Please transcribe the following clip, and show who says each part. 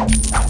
Speaker 1: you